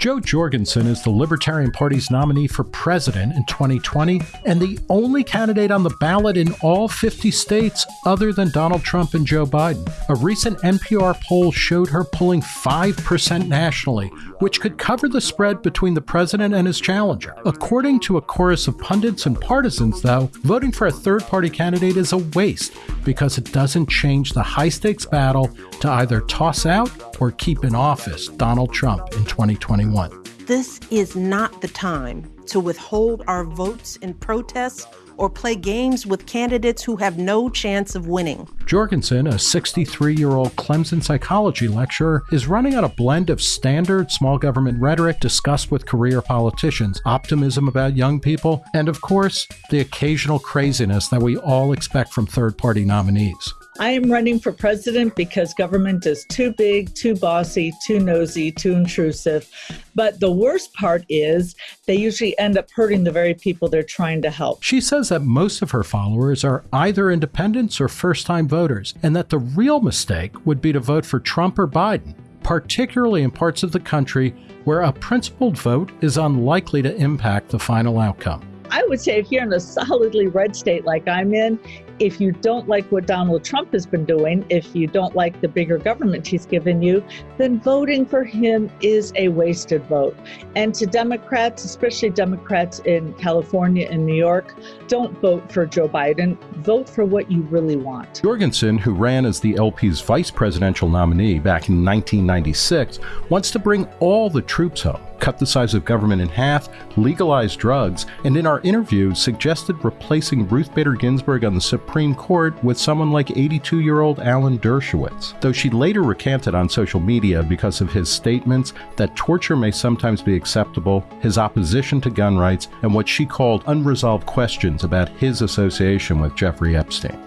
Jo Jorgensen is the Libertarian Party's nominee for president in 2020 and the only candidate on the ballot in all 50 states other than Donald Trump and Joe Biden. A recent NPR poll showed her pulling 5% nationally, which could cover the spread between the president and his challenger. According to a chorus of pundits and partisans, though, voting for a third party candidate is a waste because it doesn't change the high stakes battle to either toss out or keep in office Donald Trump in 2021. This is not the time to withhold our votes in protests or play games with candidates who have no chance of winning. Jorgensen, a 63 year old Clemson psychology lecturer, is running on a blend of standard small government rhetoric discussed with career politicians, optimism about young people, and of course, the occasional craziness that we all expect from third party nominees. I am running for president because government is too big, too bossy, too nosy, too intrusive. But the worst part is they usually end up hurting the very people they're trying to help. She says that most of her followers are either independents or first time voters, and that the real mistake would be to vote for Trump or Biden, particularly in parts of the country where a principled vote is unlikely to impact the final outcome. I would say if you're in a solidly red state like I'm in, if you don't like what Donald Trump has been doing, if you don't like the bigger government he's given you, then voting for him is a wasted vote. And to Democrats, especially Democrats in California and New York, don't vote for Joe Biden. Vote for what you really want. Jorgensen, who ran as the LP's vice presidential nominee back in 1996, wants to bring all the troops home cut the size of government in half, legalize drugs, and in our interview suggested replacing Ruth Bader Ginsburg on the Supreme Court with someone like 82 year old Alan Dershowitz, though she later recanted on social media because of his statements that torture may sometimes be acceptable, his opposition to gun rights, and what she called unresolved questions about his association with Jeffrey Epstein.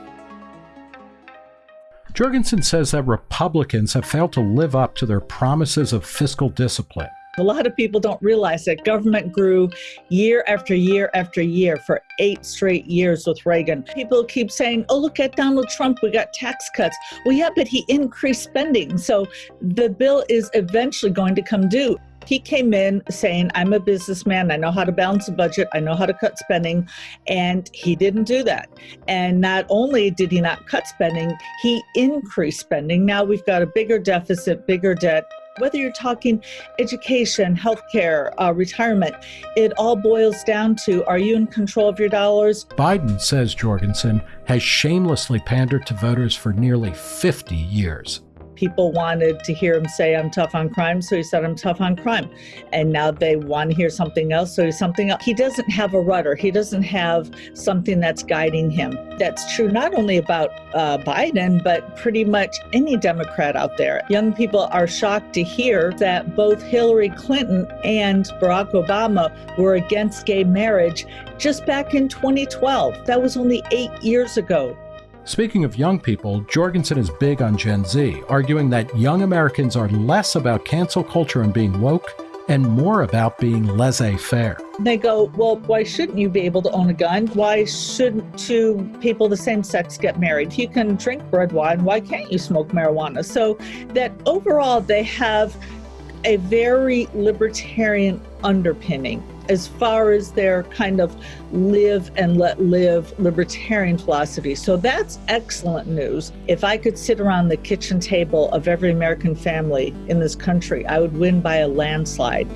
Jorgensen says that Republicans have failed to live up to their promises of fiscal discipline. A lot of people don't realize that government grew year after year after year for eight straight years with Reagan. People keep saying, oh, look at Donald Trump, we got tax cuts. Well, yeah, but he increased spending. So the bill is eventually going to come due. He came in saying, I'm a businessman. I know how to balance a budget. I know how to cut spending. And he didn't do that. And not only did he not cut spending, he increased spending. Now we've got a bigger deficit, bigger debt. Whether you're talking education, healthcare, uh, retirement, it all boils down to are you in control of your dollars? Biden, says Jorgensen, has shamelessly pandered to voters for nearly 50 years people wanted to hear him say, I'm tough on crime, so he said, I'm tough on crime. And now they want to hear something else, so he's something else. He doesn't have a rudder, he doesn't have something that's guiding him. That's true not only about uh, Biden, but pretty much any Democrat out there. Young people are shocked to hear that both Hillary Clinton and Barack Obama were against gay marriage just back in 2012. That was only eight years ago. Speaking of young people, Jorgensen is big on Gen Z, arguing that young Americans are less about cancel culture and being woke and more about being laissez faire. They go, Well, why shouldn't you be able to own a gun? Why shouldn't two people the same sex get married? You can drink red wine. Why can't you smoke marijuana? So that overall, they have a very libertarian underpinning as far as their kind of live and let live libertarian philosophy. So that's excellent news. If I could sit around the kitchen table of every American family in this country, I would win by a landslide.